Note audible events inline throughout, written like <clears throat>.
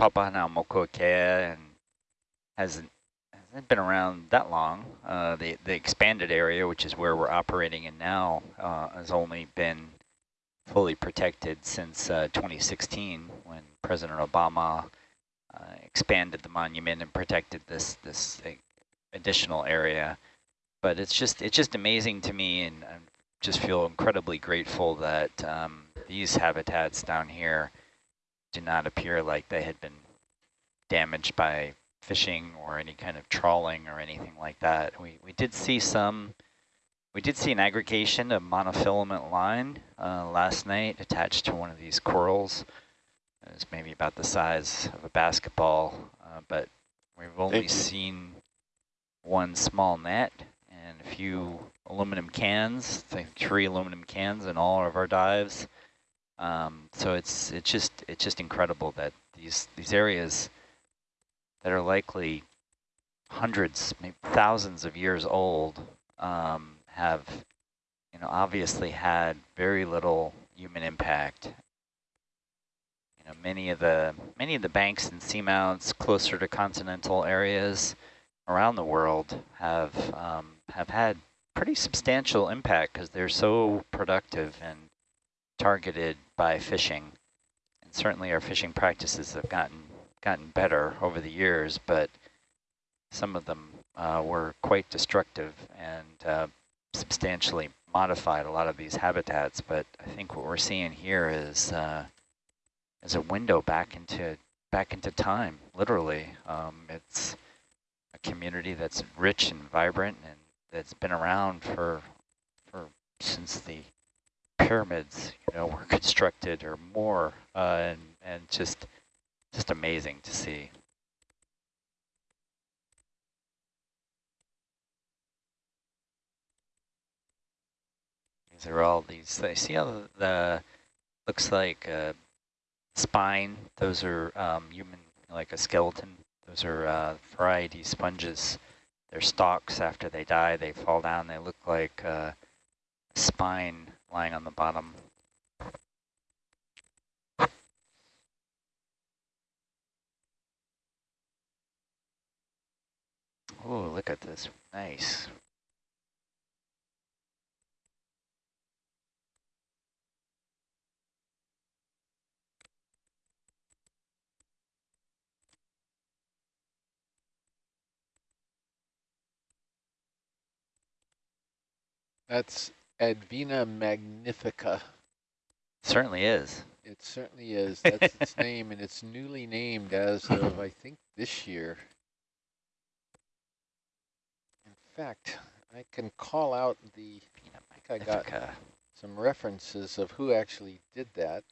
Papahanaumokuakea and hasn't hasn't been around that long. Uh, the the expanded area, which is where we're operating in now, uh, has only been fully protected since uh, 2016 when President Obama uh, expanded the monument and protected this this additional area. But it's just it's just amazing to me, and I just feel incredibly grateful that um, these habitats down here do not appear like they had been damaged by fishing or any kind of trawling or anything like that. We we did see some. We did see an aggregation of monofilament line uh, last night attached to one of these corals. It was maybe about the size of a basketball, uh, but we've only seen one small net and a few aluminum cans, I think three aluminum cans in all of our dives. Um, so it's it's just it's just incredible that these these areas that are likely hundreds, maybe thousands of years old, um, have, you know, obviously had very little human impact. You know, many of the many of the banks and seamounts closer to continental areas around the world have um, have had pretty substantial impact because they're so productive and targeted by fishing. And certainly our fishing practices have gotten gotten better over the years, but some of them uh, were quite destructive and uh, substantially modified a lot of these habitats, but I think what we're seeing here is uh, is a window back into back into time, literally. Um, it's a community that's rich and vibrant and that's been around for for since the pyramids, you know, were <laughs> constructed or more, uh, and and just just amazing to see. These are all these, I see how the, looks like a spine, those are um, human, like a skeleton. Those are uh, variety sponges. Their stalks, after they die, they fall down. They look like uh, spine lying on the bottom. Oh, look at this. Nice. That's Advhena magnifica. Certainly is. It certainly is. <laughs> That's its name, and it's newly named as of, I think, this year. In fact, I can call out the, I think I got some references of who actually did that.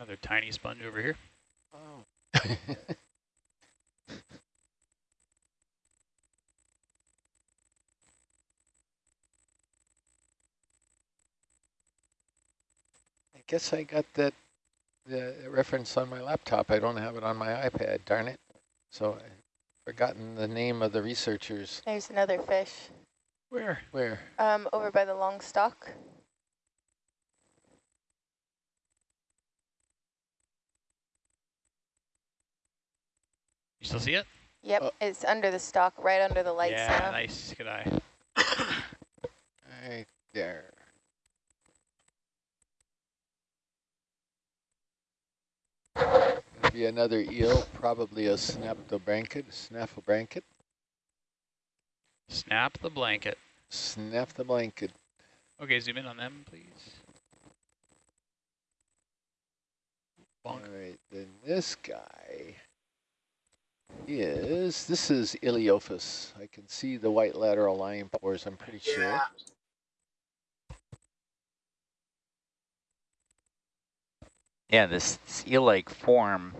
Another tiny sponge over here. Oh. <laughs> I guess I got that the reference on my laptop. I don't have it on my iPad, darn it. So I've forgotten the name of the researchers. There's another fish. Where? Where? Um, over by the long stalk. Still see it? Yep, Oh. it's under the stalk, right under the lights yeah, now. nice. Good eye. Right there. Gonna be another eel, probably a snap the blanket, Snap a blanket. Snap the blanket. Snap the blanket. Okay, zoom in on them, please. All Bonk. right, then this guy is, this is Ilyophis. I can see the white lateral line pores, I'm pretty sure. Yeah, this, this eel-like form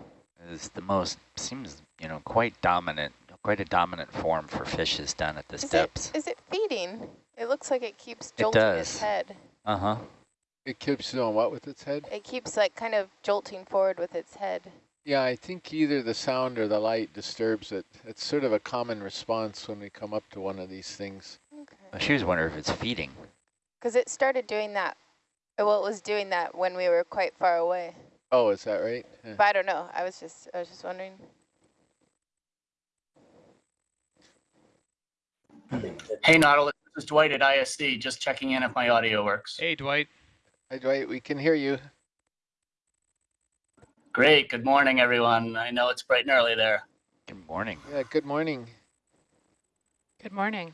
is the most, seems, you know, quite dominant, quite a dominant form for fishes down at this Is depths. it, is it feeding? It looks like it keeps jolting does. its head. Uh-huh. It keeps doing what with its head? It keeps like kind of jolting forward with its head. Yeah, I think either the sound or the light disturbs it. It's sort of a common response when we come up to one of these things. I She was wondering if it's feeding. Because it started doing that. Well, it was doing that when we were quite far away. Oh, is that right? Huh. But I don't know. I was just, I was just wondering. Hey, Nautilus, this is Dwight at ISC, just checking in if my audio works. Hey, Dwight. Hi, Dwight, we can hear you. Great, good morning, everyone. I know it's bright and early there. Good morning. Yeah, good morning. Good morning.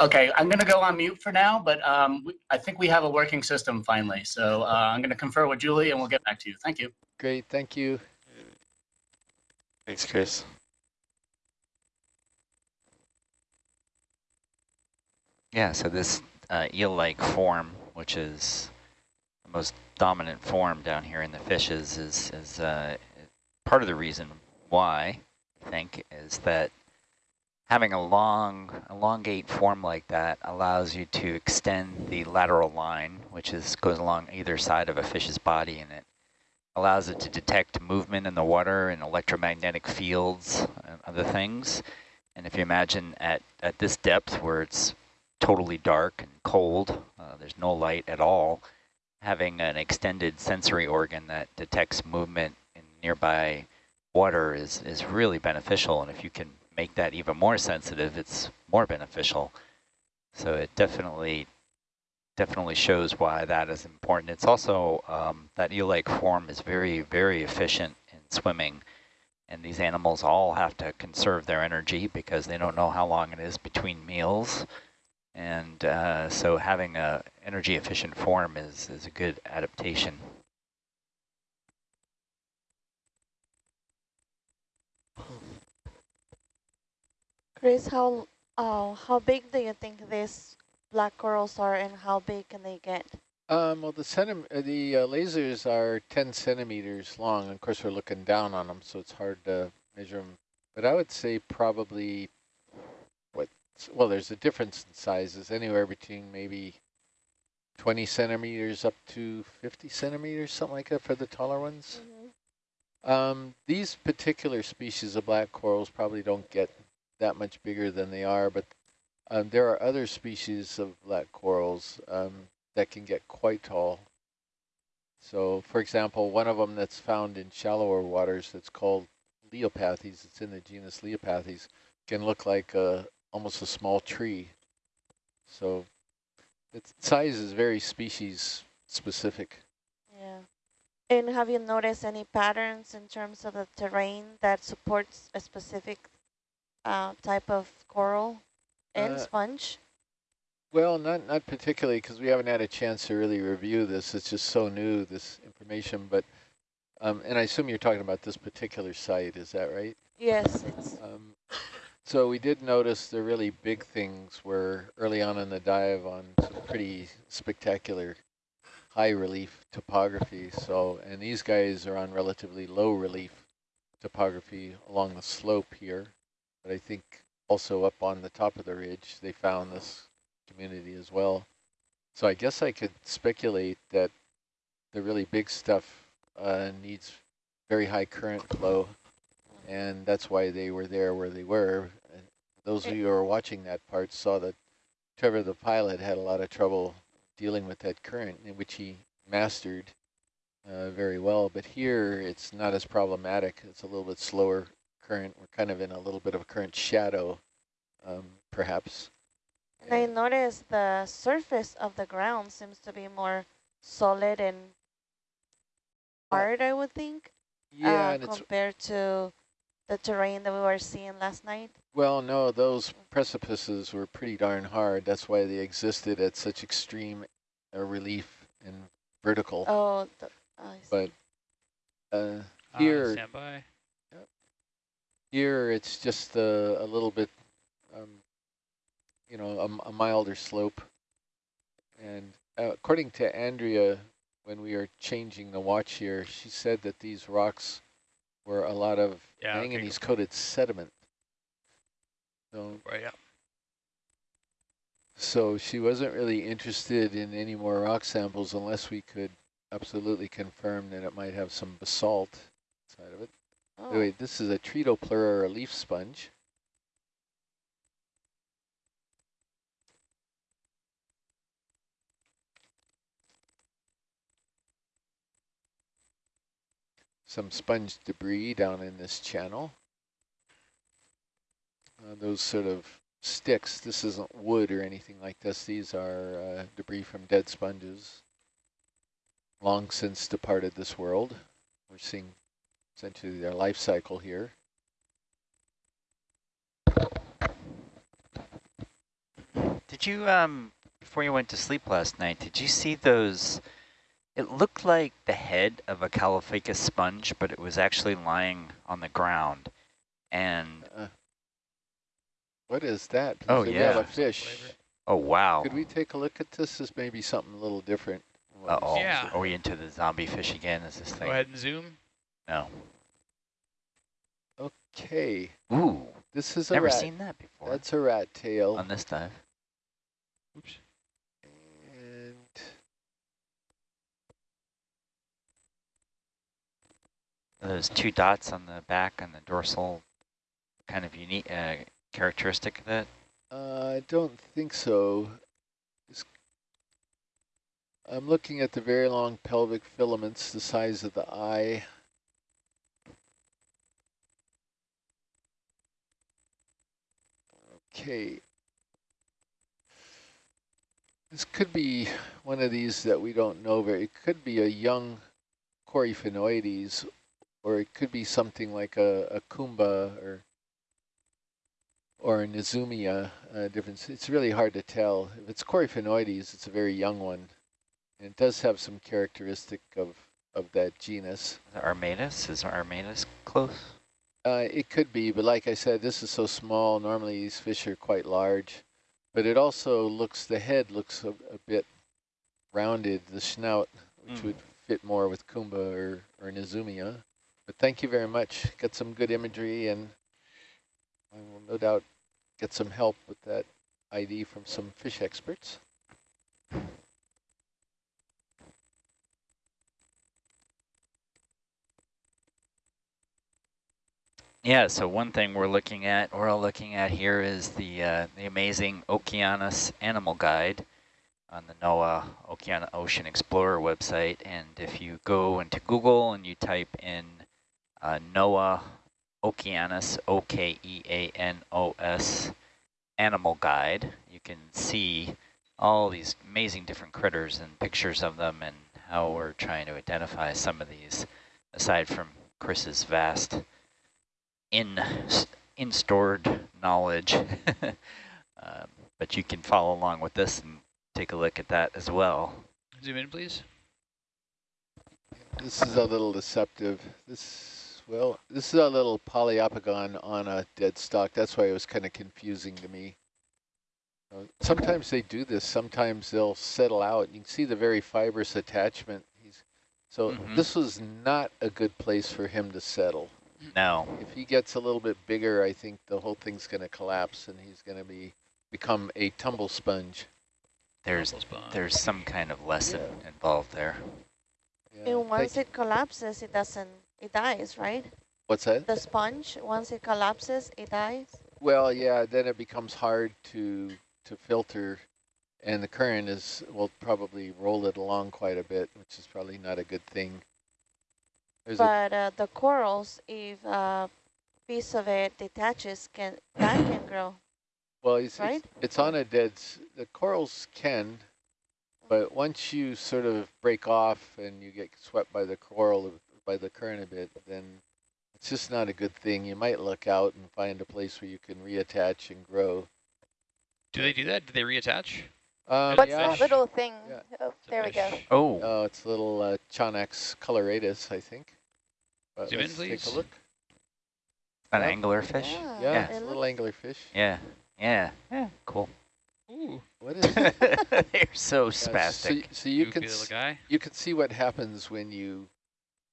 Okay, I'm gonna go on mute for now, but um, we- I think we have a working system finally. So uh, I'm gonna confer with Julie and we'll get back to you. Thank you. Great, thank you. Thanks, Chris. Yeah, so this uh, eel-like form, which is the most dominant form down here in the fishes, is, is uh, part of the reason why, I think, is that having a long, elongate form like that allows you to extend the lateral line, which is goes along either side of a fish's body, and it allows it to detect movement in the water and electromagnetic fields and other things. And if you imagine at, at this depth where it's totally dark and cold, uh, there's no light at all, having an extended sensory organ that detects movement in nearby water is, is really beneficial. And if you can make that even more sensitive, it's more beneficial. So it definitely definitely shows why that is important. It's also, um, that eel-like form is very, very efficient in swimming. And these animals all have to conserve their energy because they don't know how long it is between meals. And uh, so having a energy efficient form is, is a good adaptation. Chris, how uh, how big do you think these black corals are, and how big can they get? Um, well, the cenim uh, the uh, lasers are 10 centimeters long. Of course, we're looking down on them, so it's hard to measure them. But I would say probably, what? Well, there's a difference in sizes, anywhere between maybe 20 centimeters up to 50 centimeters, something like that for the taller ones. Um, these particular species of black corals probably don't get that much bigger than they are, but um, there are other species of black corals um, that can get quite tall. So, for example, one of them that's found in shallower waters that's called Leiopathes, it's in the genus Leiopathes, can look like a, almost a small tree. So its size is very species specific. Yeah. And have you noticed any patterns in terms of the terrain that supports a specific uh, type of coral and Uh, sponge? Well, not not particularly because we haven't had a chance to really review this. It's just so new, this information. But um, and I assume you're talking about this particular site. Is that right? Yes, it's Um, so we did notice the really big things were early on in the dive on some pretty spectacular high relief topography. So and these guys are on relatively low relief topography along the slope here. But I think also up on the top of the ridge they found this community as well. So I guess I could speculate that the really big stuff uh, needs very high current flow, and that's why they were there where they were. And those of you who are watching that part saw that Trevor the pilot had a lot of trouble dealing with that current, in which he mastered uh, very well. But here it's not as problematic. It's a little bit slower current. We're kind of in a little bit of a current shadow, um, perhaps. And I noticed the surface of the ground seems to be more solid and hard, I would think, Yeah, uh, and it's compared to the terrain that we were seeing last night. Well, no, those precipices were pretty darn hard. That's why they existed at such extreme uh, relief and vertical. Oh, the, I see. But uh, Uh, here, stand by. here it's just a, a little bit, um, you know, a, a milder slope. And uh, according to Andrea when we were changing the watch here, she said that these rocks were a lot of Yeah, okay, manganese coated sediment. So, Right, yeah. so she wasn't really interested in any more rock samples unless we could absolutely confirm that it might have some basalt inside of it. Oh, Wait, this is a Tretopleura leaf sponge. Some sponge debris down in this channel. Uh, those sort of sticks, this isn't wood or anything like this. These are uh, debris from dead sponges, long since departed this world. We're seeing essentially their life cycle here. Did you, um, before you went to sleep last night, did you see those, it looked like the head of a Caulophacus sponge, but it was actually lying on the ground. And, Uh, what is that? Oh, So we have yeah. a fish. Oh wow. Could we take a look at this? This may be something a little different. than what we've Uh-oh. seen. Yeah. Are we into the zombie fish again? Is this thing? Go ahead and zoom. No. Okay, Ooh, this is a never rat. seen that before That's a rat tail. on this dive. Oops. And Those two dots on the back and the dorsal kind of unique uh, characteristic of that. uh, I don't think so. It's- I'm looking at the very long pelvic filaments, the size of the eye. Okay. This could be one of these that we don't know very. It could be a young Coryphaenoides, or it could be something like a, a Kumba or or a Nezumia uh, difference. It's really hard to tell. If it's Coryphaenoides, it's a very young one. And it does have some characteristic of, of that genus. Armatus, is Armatus close? Uh, it could be, but like I said, this is so small. Normally these fish are quite large. But it also looks, the head looks a, a bit rounded, the snout, which Mm. would fit more with Kumba or, or Nezumia. But thank you very much. Got some good imagery and I will no doubt get some help with that ID from some fish experts. Yeah, so one thing we're looking at, we're all looking at here is the uh, the amazing Okeanos Animal Guide on the NOAA Okeana Ocean Explorer website. And if you go into Google and you type in uh, NOAA Okeanos, O-K-E-A-N-O-S Animal Guide, you can see all these amazing different critters and pictures of them and how we're trying to identify some of these, aside from Chris's vast in in stored knowledge. <laughs> um, but you can follow along with this and take a look at that as well. Zoom in, please. This is a little deceptive. This, well, this is a little Poliopogon on a dead stock. That's why it was kind of confusing to me. Uh, sometimes they do this. Sometimes they'll settle out. You can see the very fibrous attachment. He's, so Mhm. this was not a good place for him to settle. No, If he gets a little bit bigger, I think the whole thing's going to collapse and he's going to be become a tumble sponge. there's Muscle spawn. there's some kind of lesson involved there. Yeah, And once thank- it collapses, it doesn't, it dies, right? what's that? The sponge, once it collapses, it dies? Well, yeah, then it becomes hard to to filter, and the current is will probably roll it along quite a bit, which is probably not a good thing. There's But uh, the corals, if a piece of it detaches, can that can grow, well, it's, right? it's it's on a dead. The corals can, but once you sort of break off and you get swept by the coral by the current a bit, then it's just not a good thing. You might look out and find a place where you can reattach and grow. Do they do that? Do they reattach? Um, What's yeah. that little thing? Yeah. Oh, there we go. Oh, Oh, it's a little uh, Chaunax coloratus, I think. But Zoom in, let's take please. a look. an yeah. anglerfish. Yeah, Yeah, Yeah. it's it a little looks- anglerfish. Yeah, yeah, yeah, cool. Ooh, What is <laughs> it? They're so Yeah, so, spastic. y- so you goofy can guy. you can see what happens when you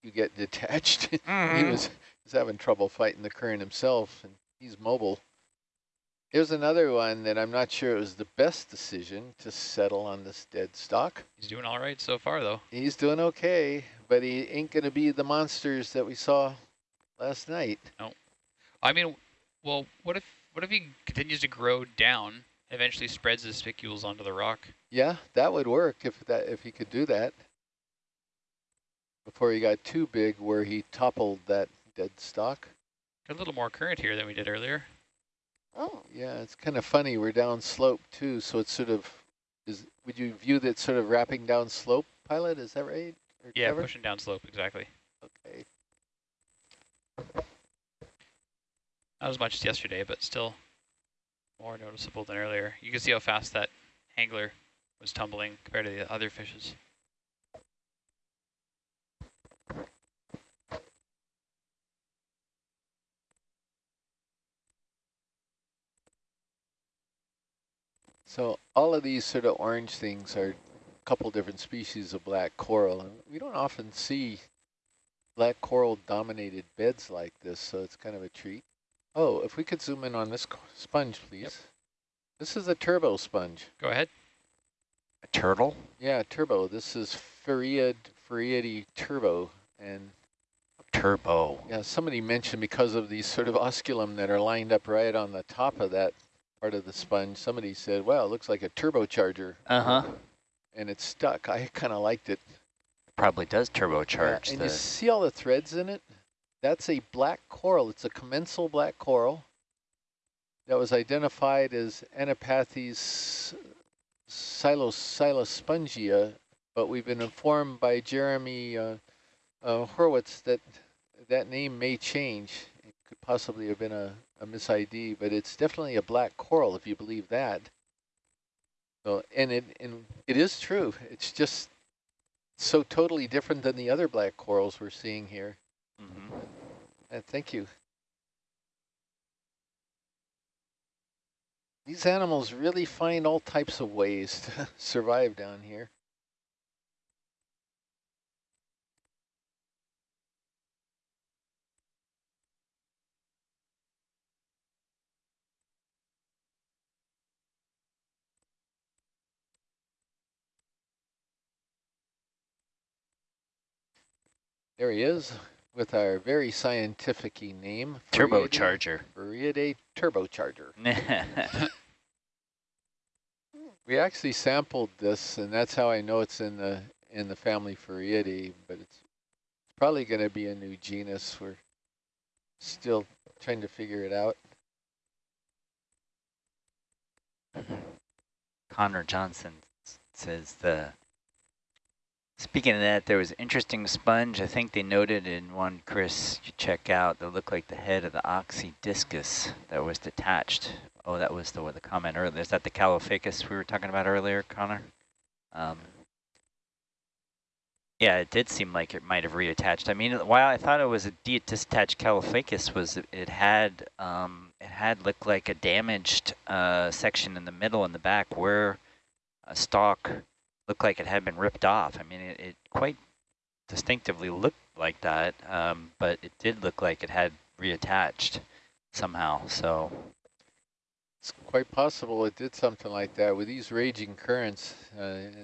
you get detached. <laughs> he Mhm. was was having trouble fighting the current himself, and he's mobile. Here's another one that I'm not sure it was the best decision to settle on this dead stock. He's doing all right so far, though. He's doing okay, but he ain't going to be the monsters that we saw last night. No. I mean, well, what if what if he continues to grow down, eventually spreads his spicules onto the rock? Yeah, that would work if that if he could do that before he got too big where he toppled that dead stock. Got a little more current here than we did earlier. Oh, Yeah, it's kind of funny. We're down slope too, so it's sort of is. Would you view that sort of wrapping down slope, pilot? Is that right? Or Yeah, Trevor? pushing down slope, exactly. Okay. Not as much as yesterday, but still more noticeable than earlier. You can see how fast that angler was tumbling compared to the other fishes. So all of these sort of orange things are a couple different species of black coral, and we don't often see black coral dominated beds like this, so it's kind of a treat. Oh, if we could zoom in on this sponge, please. Yep. This is a turbo sponge. Go ahead. A turtle? Yeah, turbo. This is Farreid, Farreidae turbo, and Turbo. yeah, somebody mentioned because of these sort of osculum that are lined up right on the top of that part of the sponge, somebody said, wow, it looks like a turbocharger, Uh-huh. and it's stuck. I kind of liked it. Probably does Yeah, turbocharge and the you see all the threads in it? That's a black coral. It's a commensal black coral that was identified as Anapathes silos, silospongia, but we've been informed by Jeremy uh, uh, Horowitz that that name may change. It could possibly have been a, a mis-ID, but it's definitely a black coral if you believe that. So, and it and it is true. It's just so totally different than the other black corals we're seeing here. Mhm. Uh, thank you. These animals really find all types of ways to <laughs> survive down here. There he is with our very scientific name. Turbocharger. Farreidae turbocharger. <laughs> We actually sampled this, and that's how I know it's in the in the family Farreidae, but it's probably going to be a new genus. We're still trying to figure it out. Connor Johnson says the speaking of that, there was interesting sponge. I think they noted in one Chris you check out that looked like the head of the oxydiscus that was detached. Oh, that was the the comment earlier. Is that the Caulophacus we were talking about earlier, Connor? Um, yeah, it did seem like it might have reattached. I mean, why I thought it was a detached Caulophacus was it- it had um, it had looked like a damaged uh, section in the middle and the back where a stalk looked like it had been ripped off. I mean, it, it quite distinctively looked like that, um, but it did look like it had reattached somehow. So It's quite possible it did something like that with these raging currents. Uh,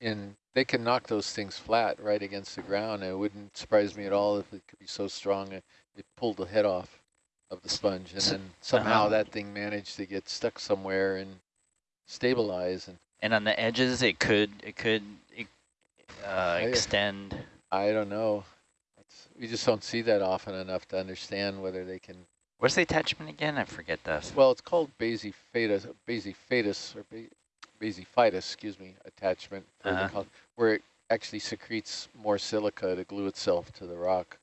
and they can knock those things flat right against the ground. It wouldn't surprise me at all if it could be so strong it, it pulled the head off of the sponge, and then somehow uh-huh. that thing managed to get stuck somewhere and stabilize. And and on the edges, it could it could uh, extend. I don't know. It's, we just don't see that often enough to understand whether they can What's the attachment again? I forget the. Well, it's called basiphatus, basiphatus, or ba basiphytous, excuse me, attachment, Uh-huh. col- where it actually secretes more silica to glue itself to the rock.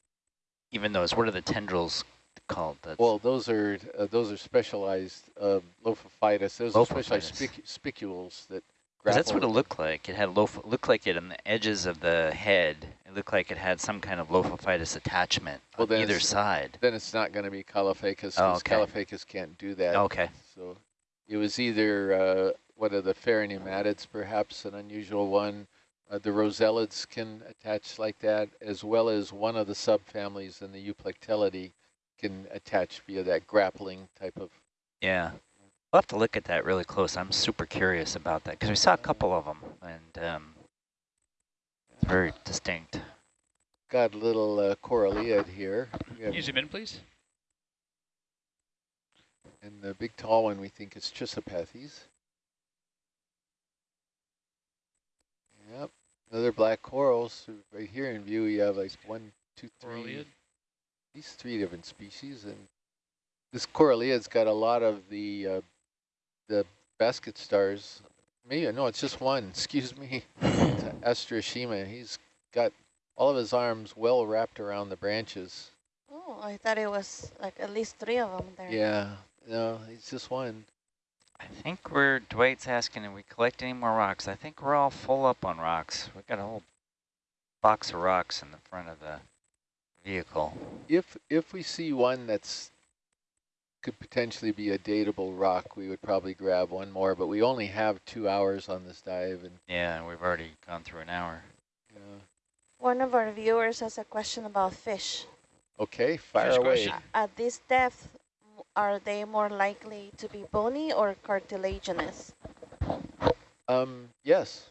Even those, what are the tendrils called? That's, Well, those are uh, those are specialized lophophytous. Those are specialized spic spicules that. that's what it looked like. It had loaf, looked like it on the edges of the head. It looked like it had some kind of lophophytous attachment Well, on then either side. Then it's not going to be Caulophacus Oh, because okay. Caulophacus can't do that. Okay. So it was either uh, one of the pheronematids, perhaps an unusual one. Uh, the rossellids can attach like that, as well as one of the subfamilies in the Euplectellidae can attach via that grappling type of. Yeah. We'll have to look at that really close. I'm super curious about that because we saw a couple of them and um, it's very distinct. Got a little uh, coralliid here. Can you zoom in, please? and the big tall one we think is Chrysopathes. Yep, another black coral. So right here in view, you have like one, two, three, Coralliid. These three different species, and this coralliid's got a lot of the uh, the basket stars. Maybe no, it's just one. <laughs> Excuse me, it's Asteroschema. He's got all of his arms well wrapped around the branches. Oh, I thought it was like at least three of them there. Yeah, no, it's just one. I think we're, Dwight's asking, if we collect any more rocks? I think we're all full up on rocks. We've got a whole box of rocks in the front of the vehicle. If if we see one that's could potentially be a dateable rock, we would probably grab one more. But we only have two hours on this dive, and Yeah, and we've already gone through an hour. uh, One of our viewers has a question about fish. okay, fire First away. question. At this depth, are they more likely to be bony or cartilaginous? Um, yes.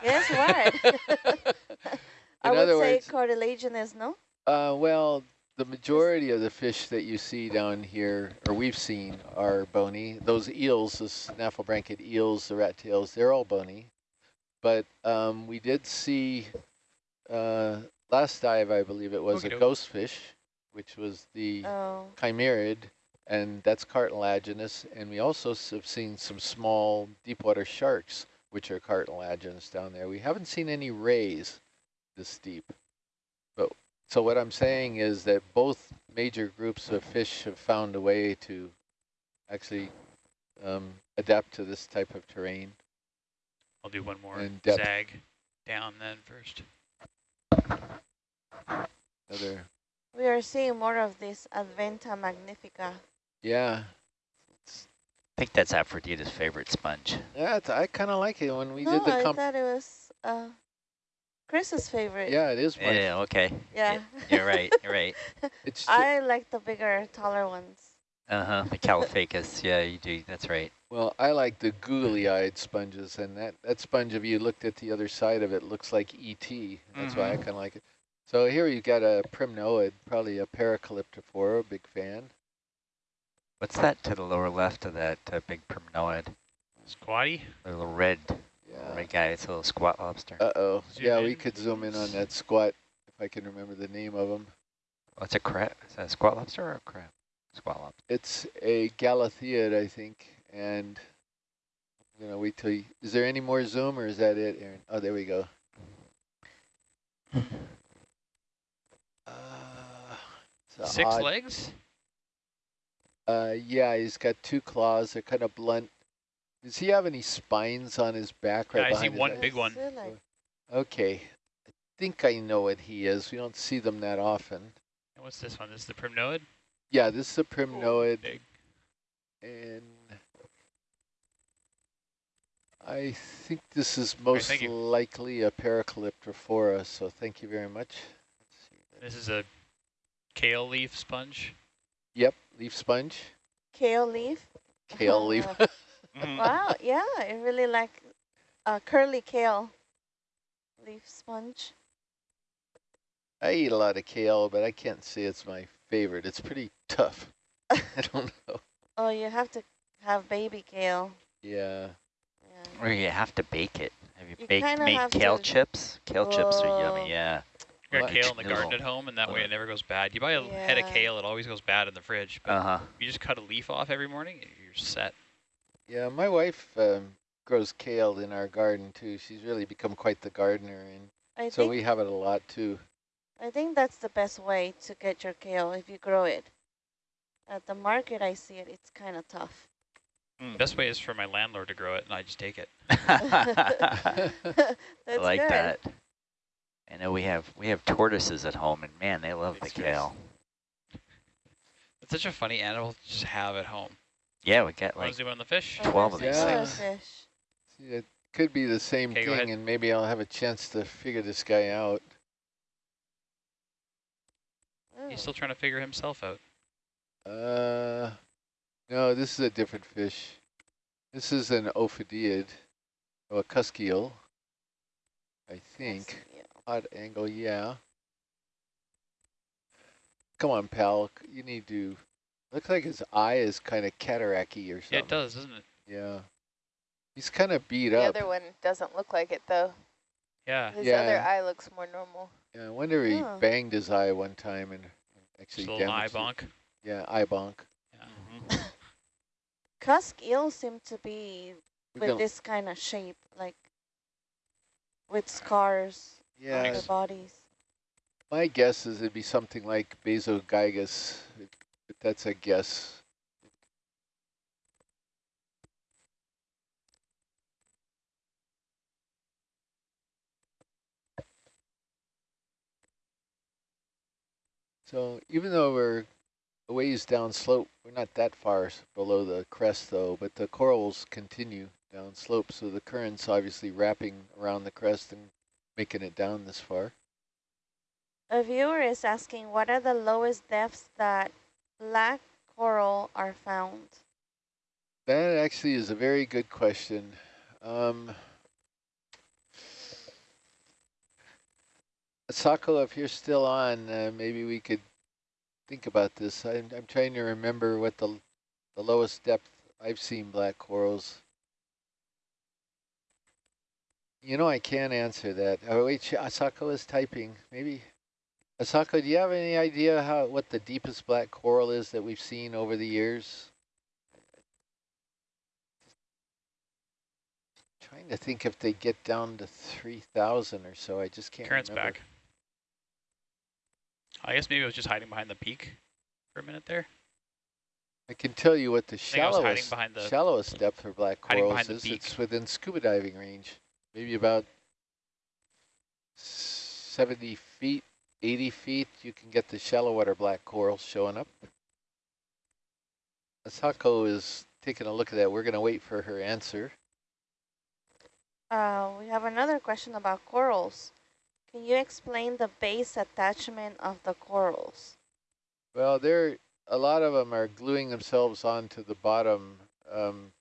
Yes, what? <laughs> I In would other say words, cartilaginous, no? Uh, well, the majority of the fish that you see down here, or we've seen, are bony. Those eels, the synaphobranchid eels, the rat tails, they're all bony. But um, we did see uh, last dive, I believe it was a ghost fish, which was the Oh, chimaerid, and that's cartilaginous. And we also have seen some small deep water sharks, which are cartilaginous down there. We haven't seen any rays this deep. But so what I'm saying is that both major groups of fish have found a way to actually um, adapt to this type of terrain. I'll do one more And depth. zag down then first. Another, we are seeing more of this Advhena magnifica. yeah, I think that's Aphrodite's favorite sponge. yeah. It's, I kind of like it when we no, did the I thought it was uh, Chris's favorite. Yeah, it is. My, Yeah, okay. Yeah. You're right, you're right. <laughs> It's I like the bigger, taller ones. Uh-huh, the Caulophacus. <laughs> Yeah, you do. That's right. Well, I like the googly-eyed sponges, and that, that sponge, if you looked at the other side of it, looks like ET. That's why I Mhm. kind of like it. So here you've got a primnoid, probably a paracalyptrophora, big fan. What's that to the lower left of that uh, big primnoid? Squatty. The little red, Yeah. red guy. It's a little squat lobster. Uh-oh. Yeah, we could zoom in on that squat, if I can remember the name of them. What's a crab? Is that a squat lobster or a crab? Squat lobster. It's a Galatheid, I think, and I'm going to wait till you... Is there any more zoom, or is that it, Aaron? Oh, there we go. Uh, Six odd- legs. Uh, yeah, he's got two claws. They're kind of blunt. Does he have any spines on his back right Yeah, I see one eyes? big one. Is Okay. I think I know what he is. We don't see them that often. And what's this one? This is the primnoid. Yeah, this is a primnoid, Big. and I think this is most thank you. likely a paracalyptrophora, so thank you very much. This is a kale leaf sponge. Yep, leaf sponge, Kale leaf. kale leaf. <laughs> Oh, Mm-hmm. Wow, yeah, I really like uh, curly kale leaf sponge. I eat a lot of kale, but I can't say it's my favorite. It's pretty tough. <laughs> <laughs> I don't know. Oh, you have to have baby kale. Yeah. Yeah. Or you have to bake it. Have you, You baked made have kale to- chips? Kale chips are yummy, yeah. You got kale in the garden at home, and that way it never goes bad. You buy a head of kale, it always goes bad in the fridge. But Uh-huh. you just cut a leaf off every morning, and you're set. Yeah, my wife um, grows kale in our garden too. She's really become quite the gardener, and I so we have it a lot too. I think that's the best way to get your kale if you grow it. At the market, I see it. It's kind of tough. Mm. Best way is for my landlord to grow it, and I just take it. <laughs> <laughs> I like good. that. I know we have we have tortoises at home, and man, they love the It's gross. kale. It's such a funny animal to just have at home. Yeah, we got like on the fish? Oh, 12 of these another things. See, it could be the same Okay, thing, and maybe I'll have a chance to figure this guy out. He's still trying to figure himself out. Uh, no, this is a different fish. This is an ophidiid, or a cuskeel, I think. Yeah. Odd angle, yeah. Come on, pal. You need to. Looks like his eye is kind of cataracty or something. Yeah, it does, doesn't it? Yeah. He's kind of beat The up. The other one doesn't look like it though. Yeah. His Yeah. other eye looks more normal. Yeah, I wonder if he Oh. banged his eye one time and Just actually a little eye damaged it. bonk. Yeah, eye bonk. Yeah. Mm-hmm. <laughs> Cusk eels seem to be We're with this kind of shape, like with scars on yeah, their bodies. my guess is it'd be something like Bassogigas, that's a guess. So even though we're a ways down slope, we're not that far below the crest though, but the corals continue down slope, so the current's obviously wrapping around the crest and making it down this far. A viewer is asking, what are the lowest depths that black coral are found? That actually is a very good question. Um, Sako, if you're still on, uh, maybe we could think about this. I'm, I'm trying to remember what the, the lowest depth I've seen black corals. You know, I can't answer that. Oh, wait, Asako is typing. Maybe. Asako, do you have any idea how what the deepest black coral is that we've seen over the years? Trying to think if they get down to 3,000 or so. I just can't Current's remember. back. I guess maybe it was just hiding behind the peak for a minute there. I can tell you what the think I was hiding shallowest, the- shallowest depth for black corals is. It's within scuba diving range. Maybe about 70 feet, 80 feet, you can get the shallow water black corals showing up. Asako is taking a look at that. We're going to wait for her answer. Uh, we have another question about corals. Can you explain the base attachment of the corals? Well, there a lot of them are gluing themselves onto the bottom, um,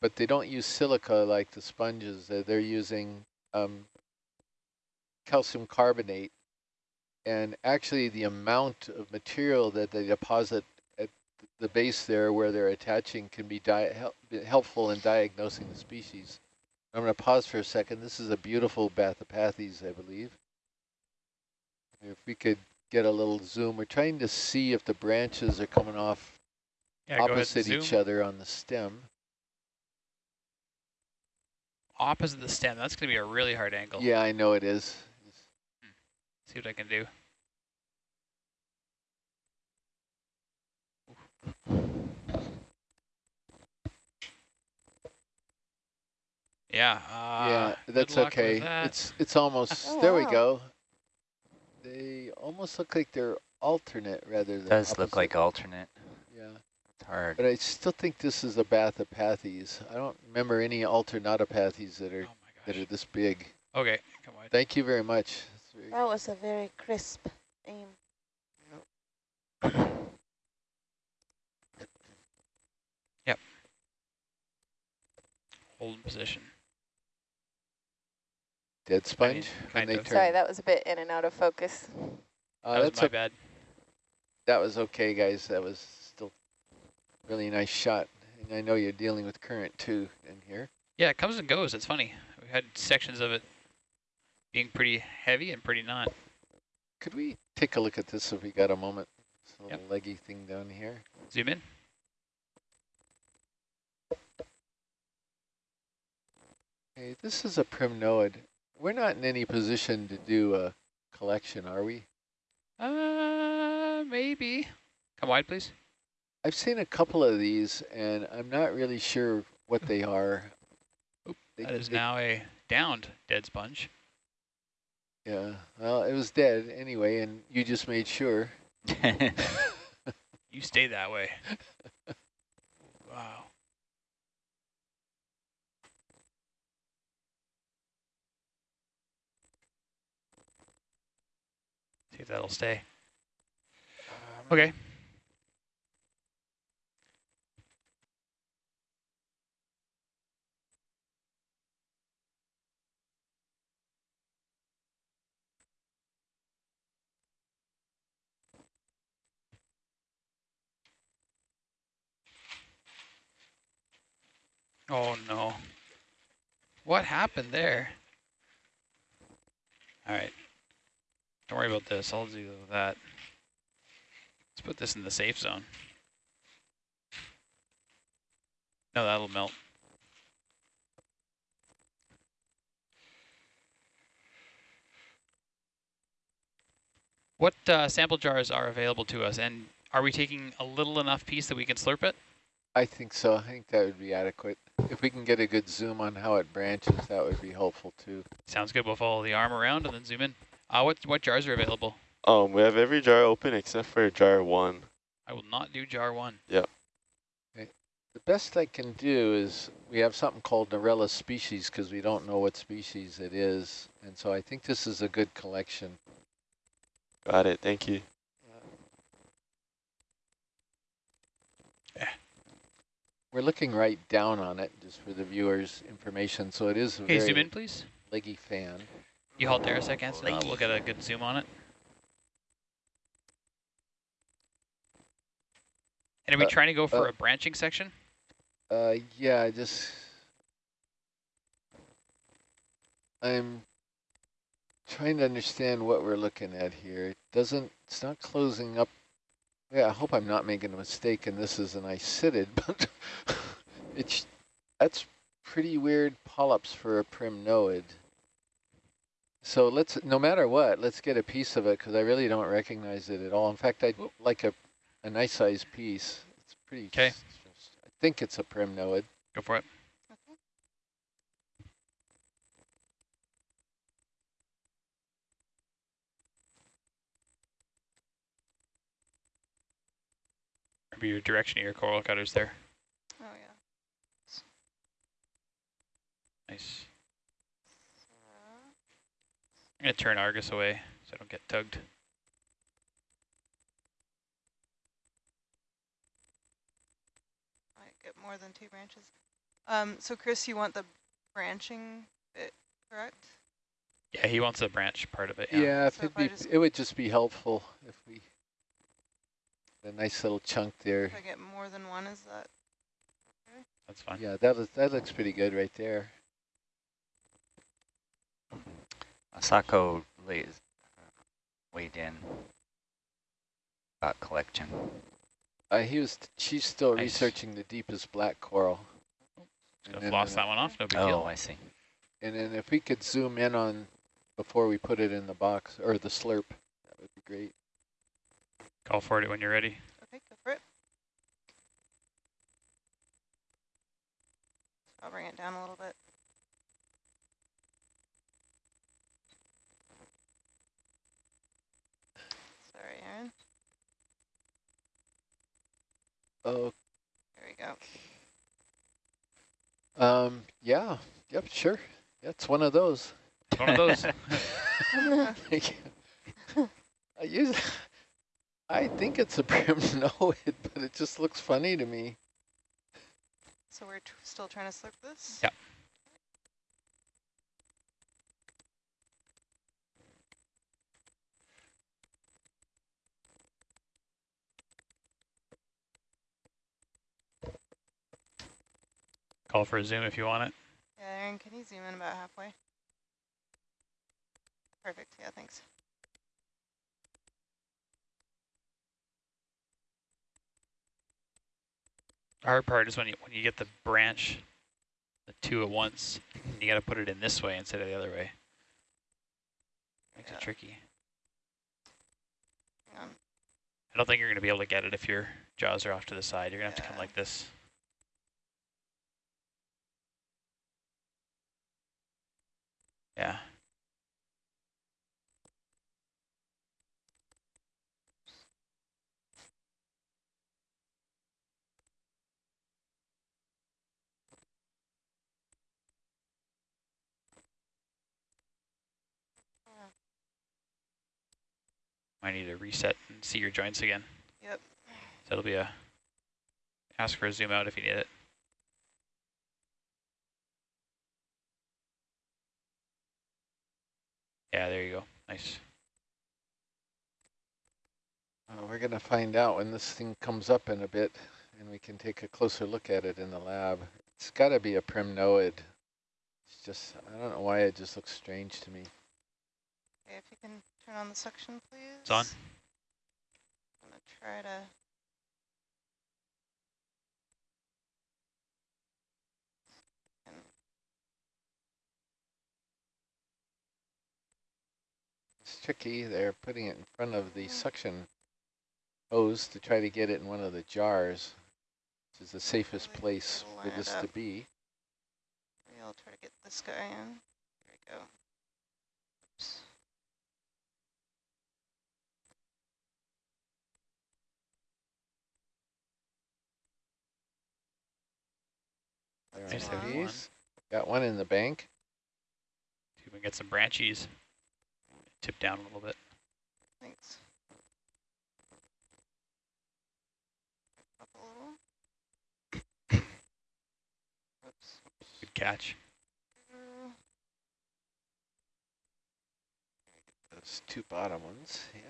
but they don't use silica like the sponges. Uh, They're using um, calcium carbonate, and actually the amount of material that they deposit at the base there where they're attaching can be di help, helpful in diagnosing the species. I'm going to pause for a second. This is a beautiful Bathypathes, I believe. If we could get a little zoom. We're trying to see if the branches are coming off Yeah, opposite each other on the stem. Opposite the stem. That's going to be a really hard angle. Yeah, I know it is. Hmm. See what I can do. Yeah. Uh, yeah, that's okay. that. It's it's almost Oh, <laughs> there. We go. They almost look like they're alternate rather than. Does look like alternate. Yeah, It's hard. but I still think this is a Bathypathes. I don't remember any alternatipathes that oh are my that are this big. Okay, come on. Thank you very much. Very- That was a very crisp aim. Yep. Hold position. Dead sponge. when kind they of. turn. Sorry, that was a bit in and out of focus. Uh, that was that's my bad. that was okay, guys. That was still really nice shot. And I know you're dealing with current too in here. Yeah, it comes and goes. It's funny. We had sections of it being pretty heavy and pretty not. Could we take a look at this if we got a moment? This Yep. little leggy thing down here. Zoom in. Hey, this is a primnoid. We're not in any position to do a collection, are we? Uh, maybe. Come wide, please. I've seen a couple of these, and I'm not really sure what they are. They- That is they- now a downed dead sponge. Yeah, well, it was dead anyway, and you just made sure. <laughs> <laughs> You stay that way. <laughs> See that'll stay. Um, okay. Oh no. What happened there? All right. Don't worry about this. I'll do that. Let's put this in the safe zone. No, that'll melt. What uh, sample jars are available to us? And are we taking a little enough piece that we can slurp it? I think so. I think that would be adequate. If we can get a good zoom on how it branches, that would be helpful too. Sounds good. We'll follow the arm around and then zoom in. Uh, what, what jars are available? Um, we have every jar open except for jar one. I will not do jar one. Yep. The best I can do is we have something called Narella species because we don't know what species it is. And so I think this is a good collection. Got it. Thank you. We're looking right down on it just for the viewers' information. So it is a Okay, very zoom in, please. leggy fan. You hold there a second, so we'll get a good zoom on it. And are we Uh, trying to go for uh, a branching section? Uh, yeah, I just I'm trying to understand what we're looking at here. It doesn't, it's not closing up. Yeah, I hope I'm not making a mistake and this is an isidid, but it's, that's pretty weird polyps for a primnoid. So let's, no matter what, let's get a piece of it because I really don't recognize it at all. In fact, I'd Oop. like a, a nice size piece. It's pretty, 'Kay. s- I think it's a primnoid. Go for it. Okay. Maybe your direction of your coral cutters there. Oh, yeah. Nice. I'm going to turn Argus away so I don't get tugged. I get more than two branches. Um, so Chris, you want the branching bit, correct? Yeah, he wants the branch part of it. Yeah, Yeah. if So it'd if be, just- it would just be helpful if we, a nice little chunk there. If I get more than one, is that? okay? That's fine. Yeah, that is, that looks pretty good right there. Asako lays, weighed in about collection. Uh, he was, she's still Nice. researching the deepest black coral. Could And have then, lost that one off, no big Oh, deal. I see. And then if we could zoom in on, before we put it in the box, or the slurp, that would be great. Call for it when you're ready. Okay, go for it. I'll bring it down a little bit. Sorry, Aaron. Oh, There we go. um, yeah, yep, sure. That's one of those. One of those. <laughs> Thank you. I use, I think it's a <laughs> primnoid, <laughs> but it just looks funny to me. So we're still trying to slurp this? Yep. Call for a zoom if you want it. Yeah, Aaron, can you zoom in about halfway? Perfect, yeah, thanks. The hard part is when you when you get the branch, the two at once, you got to put it in this way instead of the other way. Makes Yeah. it tricky. Hang on. I don't think you're going to be able to get it if your jaws are off to the side. You're going to have to come like this. Yeah. Might need to reset and see your joints again. Yep. That'll be a ask for a zoom out if you need it. Yeah, there you go. Nice. Uh, we're going to find out when this thing comes up in a bit, and we can take a closer look at it in the lab. It's got to be a primnoid. It's just, I don't know why it just looks strange to me. Okay, if you can turn on the suction, please. It's on. I'm gonna try to. It's tricky. They're putting it in front of the mm. suction hose to try to get it in one of the jars, which is the safest place for it this to be. Maybe I'll try to get this guy in. There we go. Oops. There That's Nice, are one. these. Got one in the bank. See if we can get some branchies. Tip down a little bit. Thanks. Up a little. Oops. Good catch. Those two bottom ones. Yeah.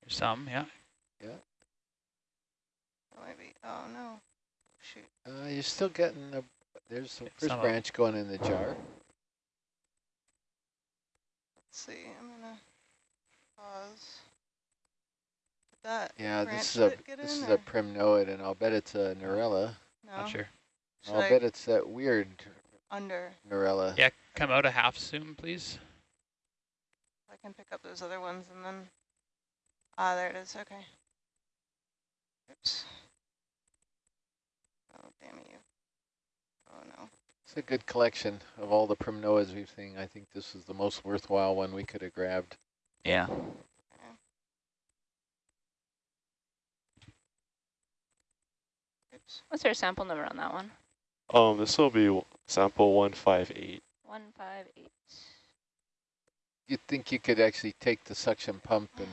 There's some, yeah. that might be. Oh no. Shoot. Uh, you're still getting a. There's the first branch going in the jar. Let's see. I'm gonna pause. Did that Yeah, this is a this in is a or primnoid, and I'll bet it's a Narella. no? Not sure. Should I'll I bet it's that weird under? Narella. Yeah, come out a half zoom, please. I can pick up those other ones and then. Ah, there it is. Okay. Oops. Oh, damn you. Oh no. It's a good collection of all the primnoas we've seen. I think this is the most worthwhile one we could have grabbed. Yeah. Oops. What's our sample number on that one? Um, this will be sample 158. One five eight. You'd think you could actually take the suction pump and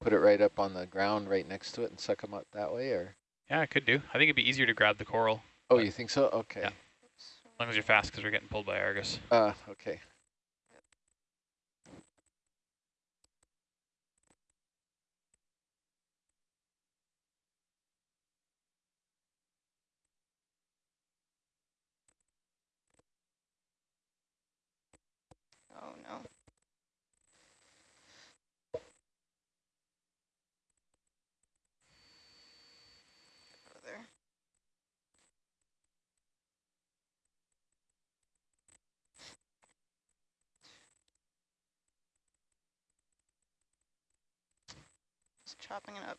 put it right up on the ground right next to it and suck them up that way, or? Yeah, I could do. I think it'd be easier to grab the coral Oh, you think so? Okay. Yeah. Long as you're fast because we're getting pulled by Argus. Uh, okay. Oh no. Go there. Just chopping it up.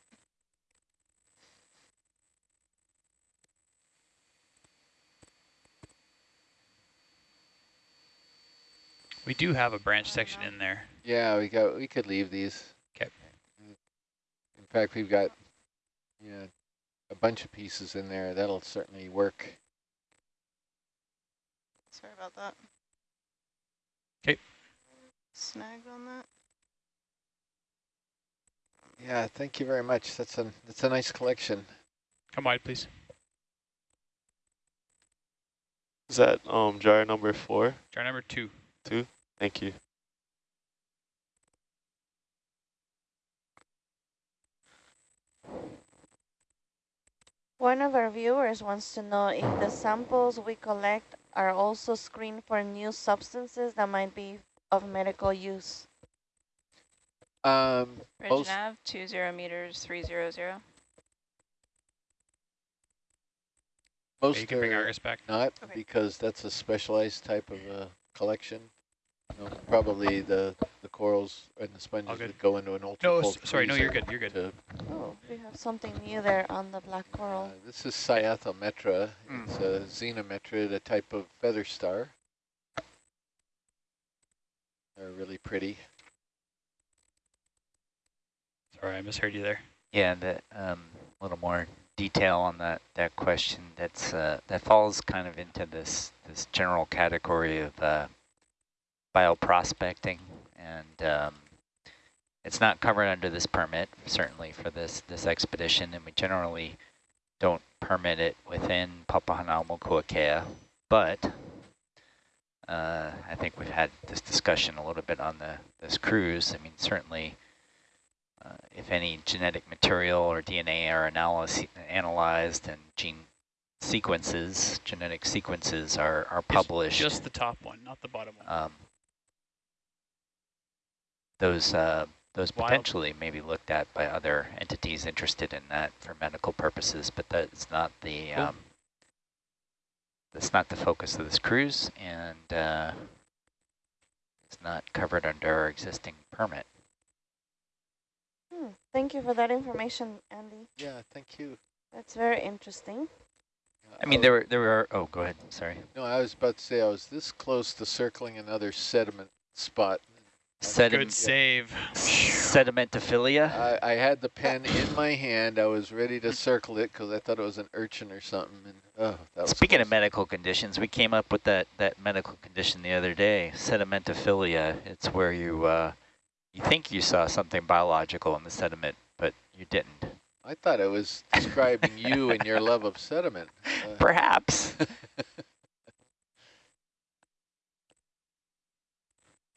We do have a branch section in there. Yeah, we got. We could leave these. 'Kay. In fact, we've got, yeah, a bunch of pieces in there. That'll certainly work. Sorry about that. Okay. Snagged on that. Yeah, thank you very much. That's a that's a nice collection. Come wide, please. Is that um jar number four? Jar number two. Two? Thank you. One of our viewers wants to know if the samples we collect are also screened for new substances that might be of medical use. Um, Ridge nav, two zero meters, three zero zero. Yeah, most you can bring Argus back. not Okay. because that's a specialized type of a collection. You know, probably the the corals and the sponges good. would go into an ultra No, cold s- sorry, no, you're good, you're good. Oh, we have something new there on the black coral. Uh, this is Cyathometra. Mm. It's a Zenometra, a type of feather star. They're really pretty. Sorry, I misheard you there. Yeah, that um, a little more detail on that that question. That's uh, that falls kind of into this this general category of uh, bioprospecting. and um, it's not covered under this permit, certainly for this, this expedition, and we generally don't permit it within Papahanaumokuakea, but uh, I think we've had this discussion a little bit on the this cruise. I mean, certainly, uh, if any genetic material or DNA are analysis, analyzed and gene sequences, genetic sequences are, are published. Just, just the top one, not the bottom one. Um, those uh, those Wild. potentially may be looked at by other entities interested in that for medical purposes, but that's not the Cool. um, that's not the focus of this cruise, and uh, it's not covered under our existing permit. Thank you for that information, Andy. Yeah, thank you. That's very interesting. I mean, there were there were. Oh, go ahead. Sorry. No, I was about to say I was this close to circling another sediment spot. Sediment, Good save. sedimentophilia. I, I had the pen in my hand. I was ready to circle it because I thought it was an urchin or something. And oh, that was Speaking of medical conditions, we came up with that, that medical condition the other day, sedimentophilia. It's where you uh, you think you saw something biological in the sediment, but you didn't. I thought it was describing you and your love of sediment. <laughs> Uh, Perhaps. <laughs>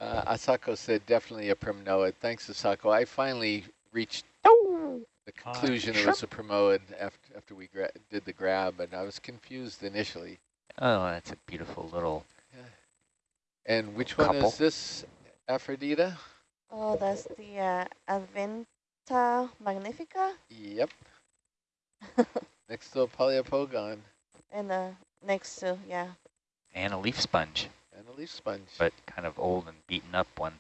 Uh, Asako said definitely a primnoid. Thanks, Asako. I finally reached oh. the conclusion it sure. was a primnoid after after we did the grab, and I was confused initially. Oh, that's a beautiful little. And which one is this, Aphrodita? Oh, that's the uh, Advhena magnifica Yep. <laughs> Next to a Poliopogon and uh, next to, yeah. And a leaf sponge, and a leaf sponge. but kind of old and beaten up one.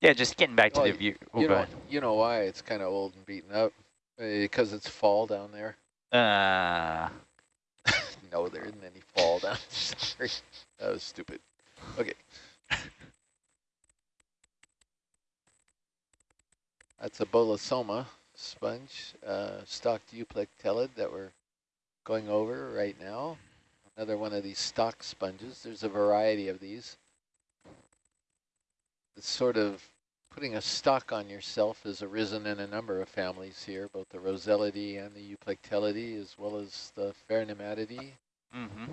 Yeah, just getting back to Oh, the view. Oh, you know, ahead. you know why it's kind of old and beaten up? Because it's fall down there. Uh, <laughs> No, there isn't any fall down. <laughs> Sorry, that was stupid. Okay. That's a bolosoma sponge, uh, stalked euplectellid that we're going over right now. Another one of these stock sponges. There's a variety of these. It's sort of putting a stock on yourself has arisen in a number of families here, both the Rosellidae and the Euplectellidae, as well as the Pheronematidae. Mm-hmm.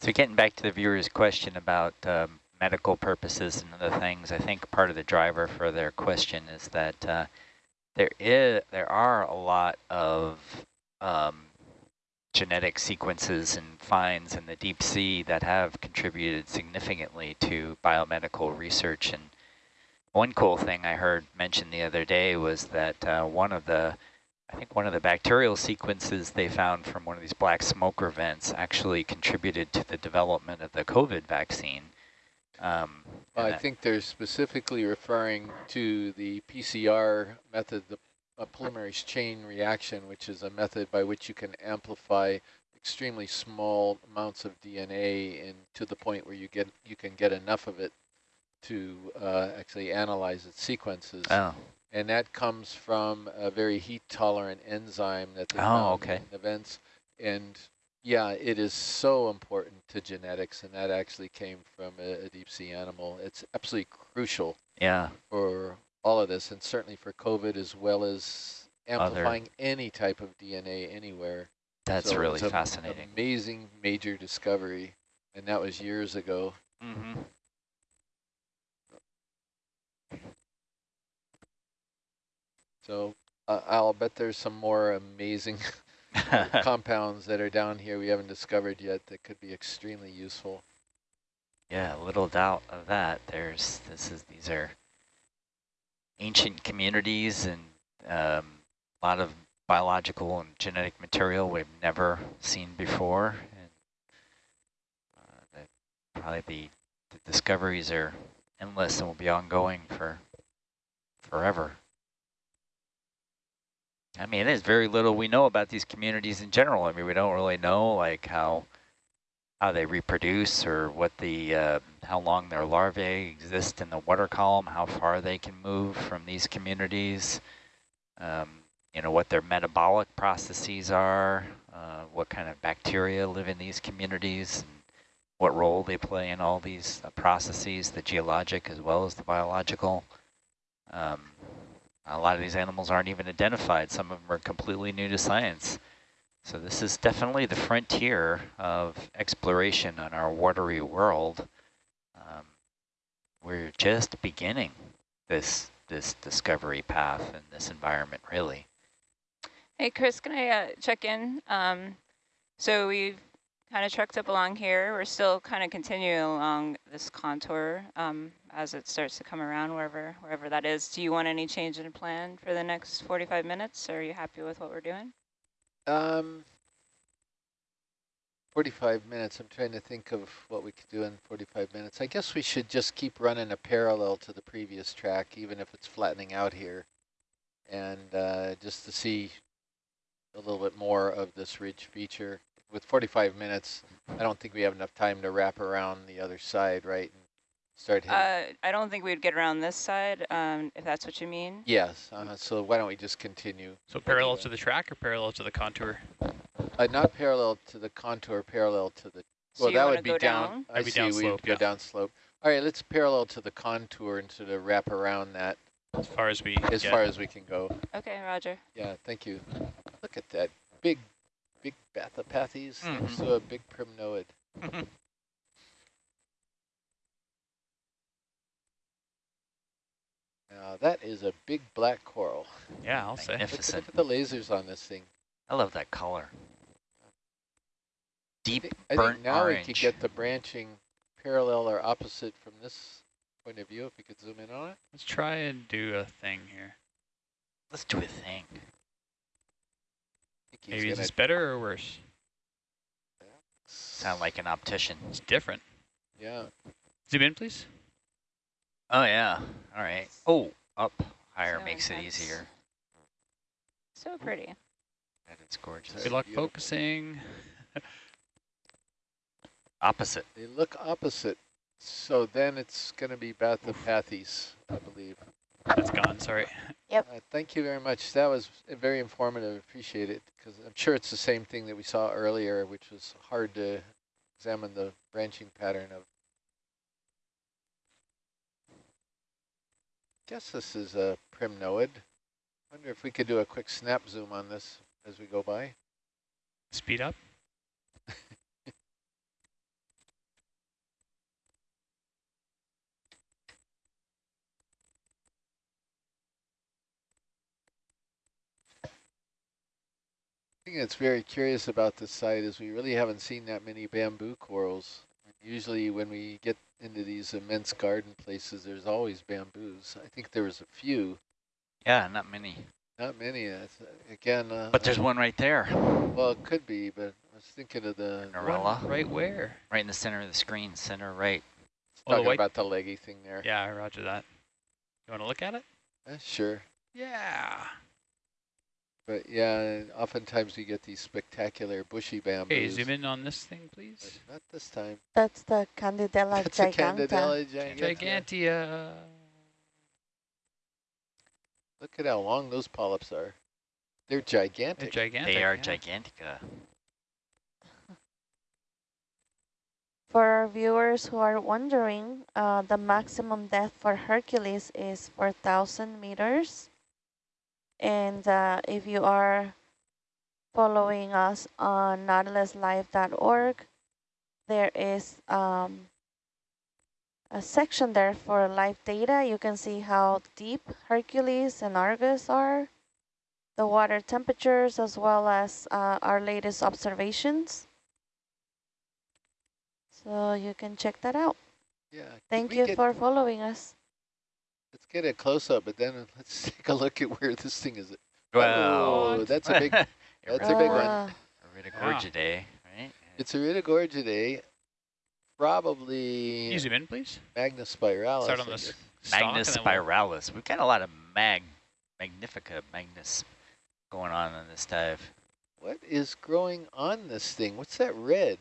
So getting back to the viewer's question about um, medical purposes and other things, I think part of the driver for their question is that uh, there is there are a lot of um, genetic sequences and finds in the deep sea that have contributed significantly to biomedical research. And one cool thing I heard mentioned the other day was that uh, one of the I think one of the bacterial sequences they found from one of these black smoker vents actually contributed to the development of the COVID vaccine. Um, I think they're specifically referring to the PCR method, the polymerase chain reaction, which is a method by which you can amplify extremely small amounts of DNA and to the point where you get you can get enough of it to uh, actually analyze its sequences. oh, And that comes from a very heat tolerant enzyme that they Oh, okay. in the vents. And yeah, it is so important to genetics, and that actually came from a, a deep sea animal. It's absolutely crucial yeah, for all of this, and certainly for COVID as well as Other- amplifying any type of DNA anywhere. that's So really fascinating. Amazing major discovery, and that was years ago. Mm-hmm. So uh, I'll bet there's some more amazing <laughs> <laughs> compounds that are down here we haven't discovered yet that could be extremely useful. yeah, little doubt of that. There's this is these are ancient communities and um, a lot of biological and genetic material we've never seen before, and uh, that probably the, the discoveries are endless and will be ongoing for forever. I mean, there's very little we know about these communities in general. I mean, we don't really know like how how they reproduce or what the uh, how long their larvae exist in the water column, how far they can move from these communities. Um, you know what their metabolic processes are, uh, what kind of bacteria live in these communities. And what role they play in all these uh, processes, the geologic as well as the biological. Um, a lot of these animals aren't even identified. Some of them are completely new to science. So this is definitely the frontier of exploration on our watery world. Um, we're just beginning this this discovery path in this environment, really. Hey, Chris, can I uh, check in? Um, so we've kind of trucked up along here. We're still kind of continuing along this contour um, as it starts to come around wherever wherever that is. Do you want any change in plan for the next 45 minutes? Are you happy with what we're doing? Um, 45 minutes. I'm trying to think of what we could do in 45 minutes. I guess we should just keep running a parallel to the previous track, even if it's flattening out here. And uh, just to see a little bit more of this ridge feature. With 45 minutes, I don't think we have enough time to wrap around the other side, right? And start hitting. Uh, I don't think we'd get around this side, um, if that's what you mean. yes, uh, so why don't we just continue? So parallel to the track or parallel to the contour? Uh, not parallel to the contour, parallel to the So well, that would be down. down? I be see. down we slope, go yeah. down slope. All right, let's parallel to the contour and sort of wrap around that As far as we as get. far as we can go. Okay, Roger. Yeah, thank you. Look at that big, big Bathypathes next Mhm. to a big primnoid. Now that is a big black coral. Yeah, I'll say. Look, at- Magnificent. look at the lasers on this thing. I love that color. I Deep think, I burnt think now orange. we could get the branching parallel or opposite from this point of view. If we could zoom in on it. Let's try and do a thing here. Let's do a thing. I think he's Maybe is gonna this better or worse? Sound like an optician. It's different. Yeah. Zoom in, please. Oh yeah. All right. Oh, up higher So makes it easier. So pretty. And it's gorgeous. That's Good luck beautiful. focusing. <laughs> Opposite. They look opposite. So then it's going to be Bathypathes, I believe. That's gone, sorry. Uh, thank you very much. That was very informative. Appreciate it. Because I'm sure it's the same thing that we saw earlier, which was hard to examine the branching pattern of. Guess this is a primnoid. Wonder if we could do a quick snap zoom on this as we go by. Speed up. <laughs> thing that's very curious about this site is we really haven't seen that many bamboo corals. Usually when we get into these immense garden places, there's always bamboos. I think there was a few, Yeah, not many. not many. That's, again, uh, But there's one right there, well, it could be, but I was thinking of the Norella, Right where? right in the center of the screen, center right. Oh, talking white- about the leggy thing there. Yeah, I roger that. You want to look at it? Uh, sure. Yeah. But yeah, oftentimes we get these spectacular bushy bamboos. Okay, zoom in on this thing, but please. Not this time. That's the Candidella That's a giganta. Candidella giganta. Gigantia. Look at how long those polyps are. They're They're gigantic. gigantic. They are yeah. gigantica. For our viewers who are wondering, uh, the maximum depth for Hercules is 4,000 meters. And uh, if you are following us on nautiluslive.org, there is um, a section there for live data. You can see how deep Hercules and Argus are, the water temperatures, as well as uh, our latest observations. So you can check that out. Yeah. Thank you for following us. Let's get a close up, but then <laughs> let's take a look at where this thing is. Well, oh, that's a big. <laughs> That's a big one. Iridogorgia, right? It's Iridogorgia, probably Can you zoom in, please? Magnospiralis. Start on this guess. stalk and Magnus then we'll- spiralis. We've got a lot of mag, magnifica, magnus going on in this dive. What is growing on this thing? What's that red?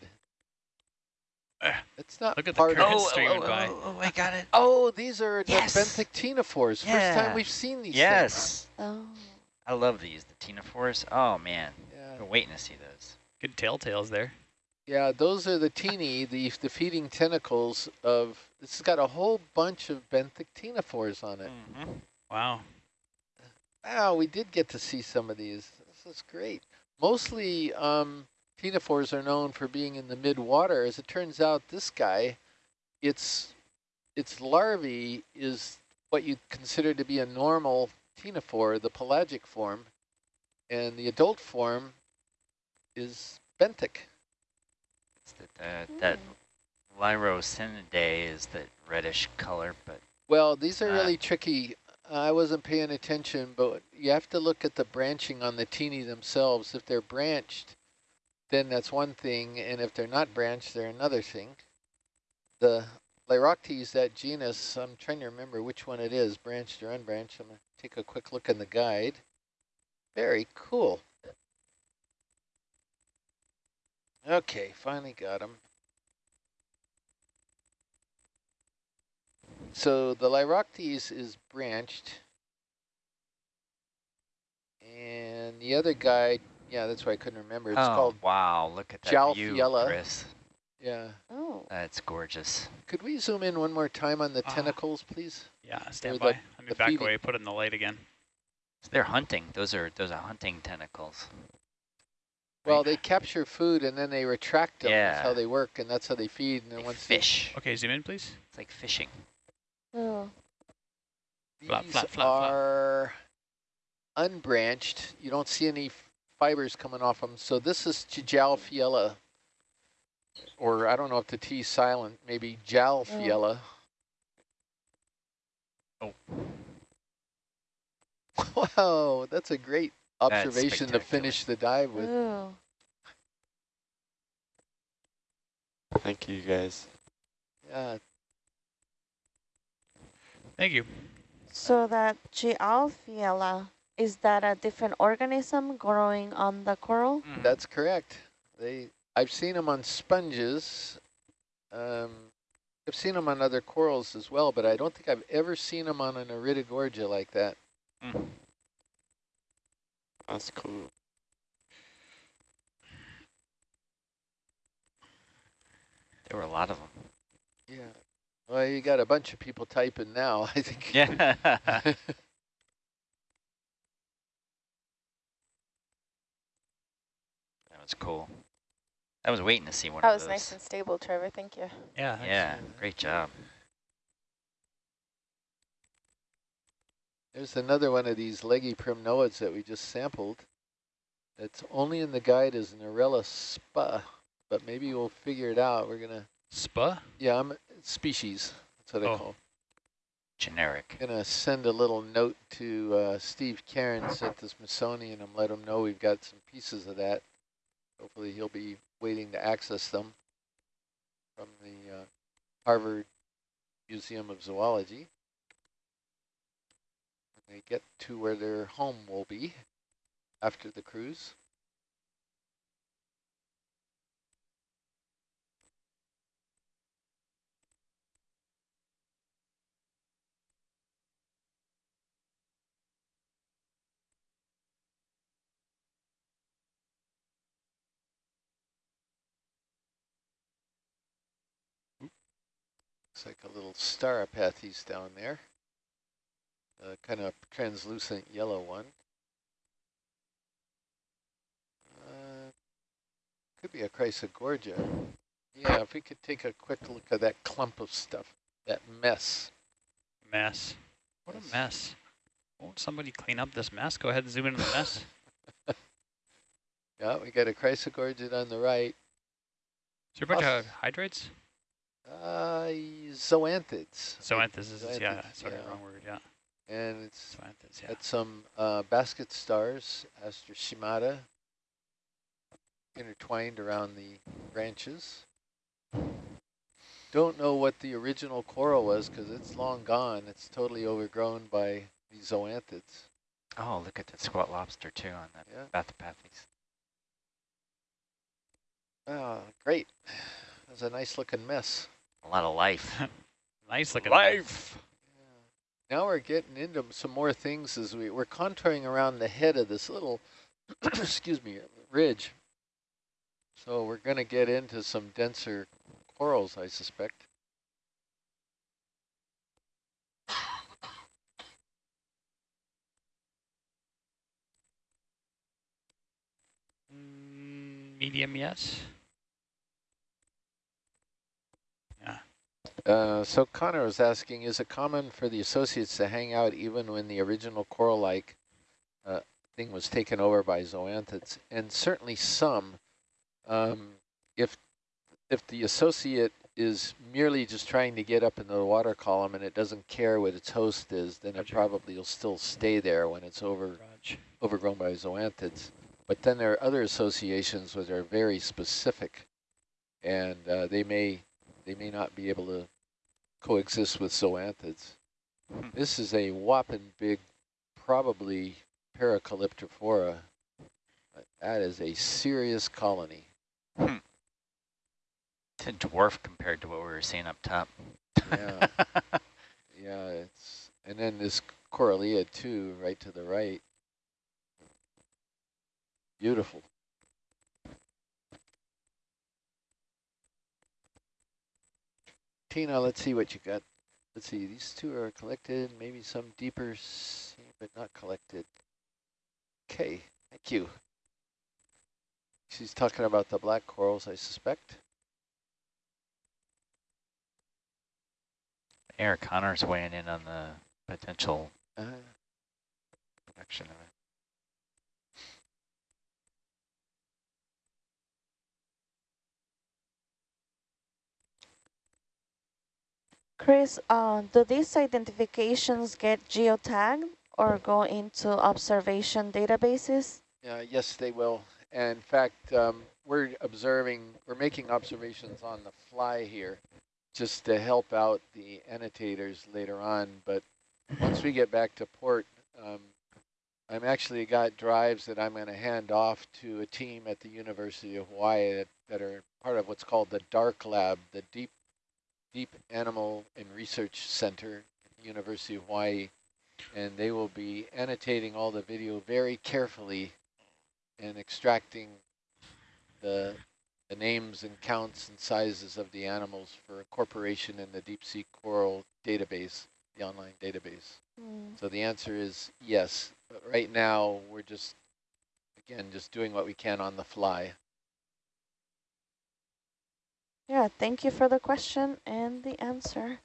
Ah, It's not look at the part of. current. Oh, streaming oh, by. oh, oh, I got it. Oh, these are Yes. the benthic First Yeah. time we've seen these. Yes. oh, I love these, the ctenophores. Oh man, Things. Yeah. been waiting to see those. Good telltales there. Yeah, those are the teeny, the, the feeding tentacles of, this has got a whole bunch of benthic ctenophores on it. Mm -hmm. Wow. Wow, we did get to see some of these. This is great. Mostly um, ctenophores are known for being in the mid-water. As it turns out, this guy, its, its larvae is what you consider to be a normal ctenophore, the pelagic form, and the adult form is benthic. That, uh, that Lyroctenidae is that reddish color, but well, these are uh, really tricky. I wasn't paying attention, but you have to look at the branching on the teeny themselves. If they're branched, then that's one thing, and if they're not branched, they're another thing. The Lyrocteis, that genus, I'm trying to remember which one it is, branched or unbranched. I'm going to take a quick look in the guide. Very cool. Okay, finally got them. So the Lyrocteis is branched. And the other guy, yeah, that's why I couldn't remember. It's oh, called wow, look at that Tjalfiella. view, Chris. Yeah. Oh. That's gorgeous. Could we zoom in one more time on the Ah. tentacles, please? Yeah, Or stand the- by. Let me the back feeding. away, put it in the light again. So they're hunting. Those are those are hunting tentacles. Well, they capture food and then they retract them. That's Yeah. how they work, and that's how they feed. And then They once they- fish. Okay, zoom in, please. It's like fishing. Oh. These flap, flap, flap. are unbranched. You don't see any f- fibers coming off them. So this is Tjalfiella, mm. or I don't know if the T is silent, maybe Jalfiella. Mm. Oh. <laughs> Wow, that's a great observation to finish the dive with. Ooh. Thank you guys. Yeah, Thank you. So that Tjalfiella, is that a different organism growing on the coral? Mm-hmm. that's correct. They, I've seen them on sponges. Um, I've seen them on other corals as well, but I don't think I've ever seen them on an Iridogorgia like that. Mm. That's cool. There were a lot of them. Yeah. Well, you got a bunch of people typing now, <laughs> I think. Yeah. <laughs> that was cool. I was waiting to see one That of was nice and stable, Trevor. Thank you. Yeah. yeah, great job. There's another one of these leggy primnoids that we just sampled. It's only in the guide as a Narella spa, but maybe we'll figure it out. We're gonna, Spa? yeah, I'm species. That's what I Oh. call. Generic. Gonna send a little note to uh, Steve Cairns at the Smithsonian and let him know we've got some pieces of that. Hopefully he'll be waiting to access them from the uh, Harvard Museum of Zoology. When they get to where their home will be after the cruise. Looks like a little Stauropathes down there. A kind of translucent yellow one. Uh, could be a Chrysogorgia. Yeah, if we could take a quick look at that clump of stuff, that mess. Mess. What a mess. Won't somebody clean up this mess? Go ahead and zoom into the mess. <laughs> <laughs> Yeah, we got a Chrysogorgia on the right. Is there a bunch Oh. of hydrates? Uh, zoanthids. Zoanthus is, yeah, sorry, yeah. wrong word, yeah. And it's Zoanthus, yeah. Got some uh, basket stars, Asteroschema, intertwined around the branches. Don't know what the original coral was because it's long gone. It's totally overgrown by the zoanthids. Oh, look at that squat lobster too on that Yeah. Bathypathes. Oh, great. That was a nice looking mess. A lot of life. <laughs> Nice looking life. Now we're getting into some more things as we, we're contouring around the head of this little, <clears throat> excuse me, ridge. So we're going to get into some denser corals, I suspect. Mm, medium, yes. Uh, so Connor was asking, is it common for the associates to hang out even when the original coral-like uh, thing was taken over by zoanthids? And certainly some. Um, if if the associate is merely just trying to get up into the water column and it doesn't care what its host is, then Roger. it probably will still stay there when it's over overgrown by zoanthids. But then there are other associations which are very specific, and uh, they may they may not be able to coexist with zoanthids. Hmm. This is a whopping big, probably Paracalyptrophora. Uh, That is a serious colony. It's a dwarf compared to what we were seeing up top. Yeah, <laughs> yeah. It's and then this Corallia too, right to the right. Beautiful. Tina, let's see what you got. Let's see, these two are collected, maybe some deeper sea, but not collected. Okay, thank you. She's talking about the black corals, I suspect. Eric Connor's weighing in on the potential Uh, production of it. Chris, uh, do these identifications get geotagged or go into observation databases? Uh, yes, they will. And in fact, um, we're observing, we're making observations on the fly here just to help out the annotators later on. But once we get back to port, um, I'm actually got drives that I'm going to hand off to a team at the University of Hawaii that, that are part of what's called the DARK Lab, the Deep Deep Animal and Research Center at the University of Hawaii. And they will be annotating all the video very carefully and extracting the, the names and counts and sizes of the animals for incorporation in the deep sea coral database, the online database. Mm. So the answer is yes. But right now, we're just, again, just doing what we can on the fly. Yeah, thank you for the question and the answer.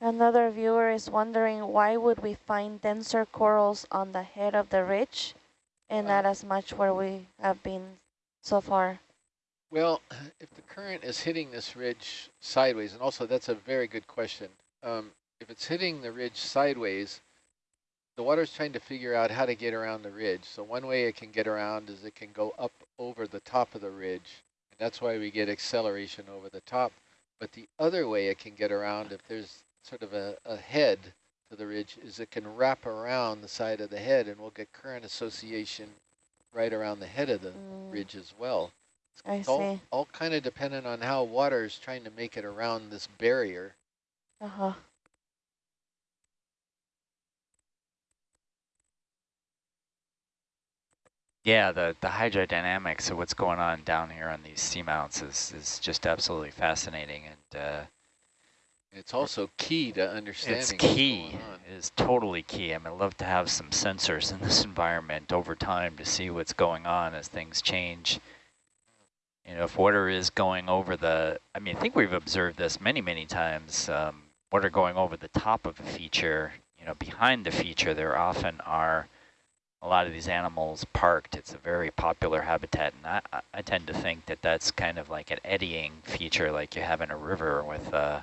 Another viewer is wondering why would we find denser corals on the head of the ridge and not as much where we have been so far? Well, if the current is hitting this ridge sideways, and also that's a very good question. Um, if it's hitting the ridge sideways, the water's trying to figure out how to get around the ridge. So one way it can get around is it can go up over the top of the ridge. And that's why we get acceleration over the top. But the other way it can get around, if there's sort of a, a head to the ridge, is it can wrap around the side of the head and we'll get current association right around the head of the Mm, ridge as well. I It's all, see. all kind of dependent on how water is trying to make it around this barrier. Uh-huh. Yeah, the, the hydrodynamics of what's going on down here on these seamounts is, is just absolutely fascinating. And uh, It's also key to understanding it's key. It is totally key. I mean, I'd love to have some sensors in this <laughs> environment over time to see what's going on as things change. You know, if water is going over the, I mean, I think we've observed this many, many times. Um, water going over the top of a feature, you know, behind the feature, there often are a lot of these animals parked. It's a very popular habitat, and I, I- tend to think that that's kind of like an eddying feature like you have in a river with uh,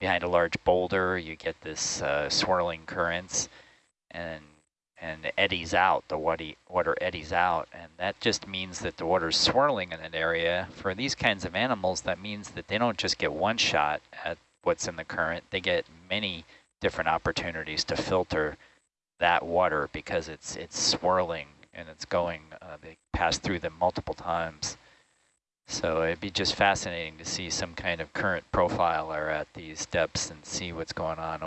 behind a large boulder, you get this uh, swirling currents and and eddies out, the water eddies out, and that just means that the water's swirling in an area. For these kinds of animals, that means that they don't just get one shot at what's in the current, they get many different opportunities to filter that water because it's it's swirling and it's going, uh, they pass through them multiple times. So it'd be just fascinating to see some kind of current profiler at these depths and see what's going on